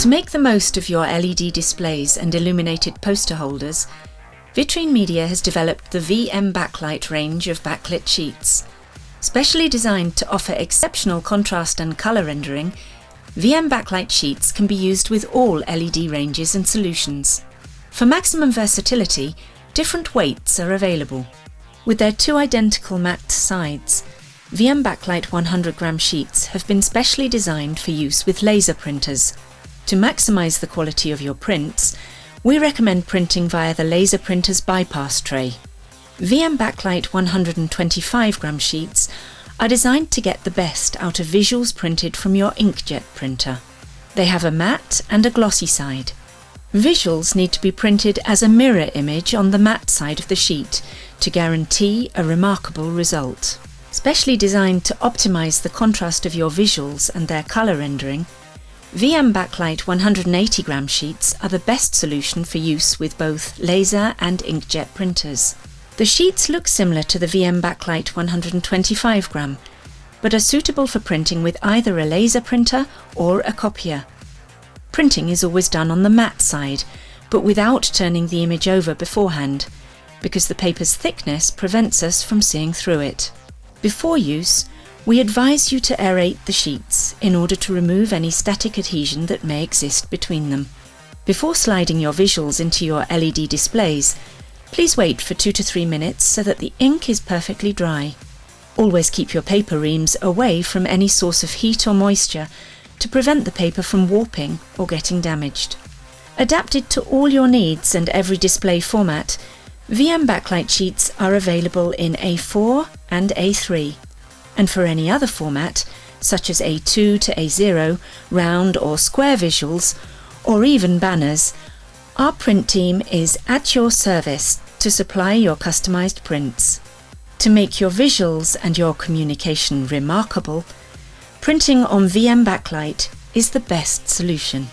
To make the most of your LED displays and illuminated poster holders, Vitrine Media has developed the VM Backlight range of backlit sheets. Specially designed to offer exceptional contrast and colour rendering, VM Backlight sheets can be used with all LED ranges and solutions. For maximum versatility, different weights are available. With their two identical matte sides, VM Backlight 100g sheets have been specially designed for use with laser printers. To maximise the quality of your prints, we recommend printing via the laser printer's bypass tray. VM Backlight 125g sheets are designed to get the best out of visuals printed from your inkjet printer. They have a matte and a glossy side. Visuals need to be printed as a mirror image on the matte side of the sheet to guarantee a remarkable result. Specially designed to optimise the contrast of your visuals and their colour rendering, VM Backlight 180g sheets are the best solution for use with both laser and inkjet printers. The sheets look similar to the VM Backlight 125g, but are suitable for printing with either a laser printer or a copier. Printing is always done on the matte side, but without turning the image over beforehand, because the paper's thickness prevents us from seeing through it. Before use, we advise you to aerate the sheets in order to remove any static adhesion that may exist between them. Before sliding your visuals into your LED displays, please wait for 2 to 3 minutes so that the ink is perfectly dry. Always keep your paper reams away from any source of heat or moisture to prevent the paper from warping or getting damaged. Adapted to all your needs and every display format, VM backlight sheets are available in A4 and A3 and for any other format, such as A2 to A0, round or square visuals, or even banners, our print team is at your service to supply your customised prints. To make your visuals and your communication remarkable, printing on VM Backlight is the best solution.